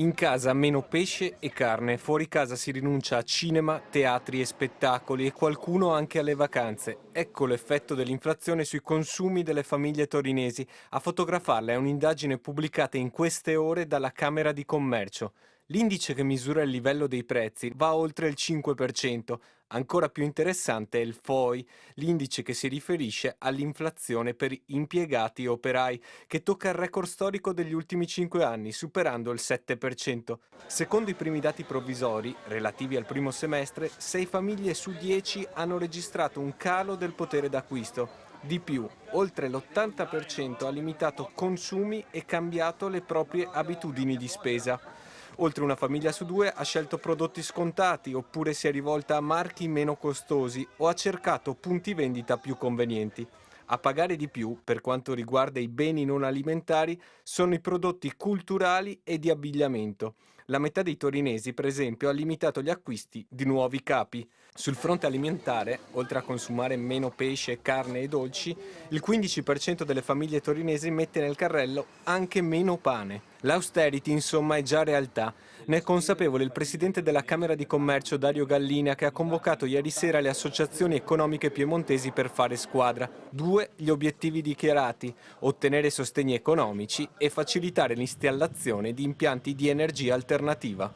In casa meno pesce e carne, fuori casa si rinuncia a cinema, teatri e spettacoli e qualcuno anche alle vacanze. Ecco l'effetto dell'inflazione sui consumi delle famiglie torinesi. A fotografarla è un'indagine pubblicata in queste ore dalla Camera di Commercio. L'indice che misura il livello dei prezzi va oltre il 5%. Ancora più interessante è il FOI, l'indice che si riferisce all'inflazione per impiegati e operai, che tocca il record storico degli ultimi 5 anni, superando il 7%. Secondo i primi dati provvisori, relativi al primo semestre, 6 famiglie su 10 hanno registrato un calo del potere d'acquisto. Di più, oltre l'80% ha limitato consumi e cambiato le proprie abitudini di spesa. Oltre una famiglia su due ha scelto prodotti scontati oppure si è rivolta a marchi meno costosi o ha cercato punti vendita più convenienti. A pagare di più, per quanto riguarda i beni non alimentari, sono i prodotti culturali e di abbigliamento. La metà dei torinesi, per esempio, ha limitato gli acquisti di nuovi capi. Sul fronte alimentare, oltre a consumare meno pesce, carne e dolci, il 15% delle famiglie torinesi mette nel carrello anche meno pane. L'austerity, insomma, è già realtà. Ne è consapevole il presidente della Camera di Commercio Dario Gallina che ha convocato ieri sera le associazioni economiche piemontesi per fare squadra. Due gli obiettivi dichiarati, ottenere sostegni economici e facilitare l'installazione di impianti di energia alternativa.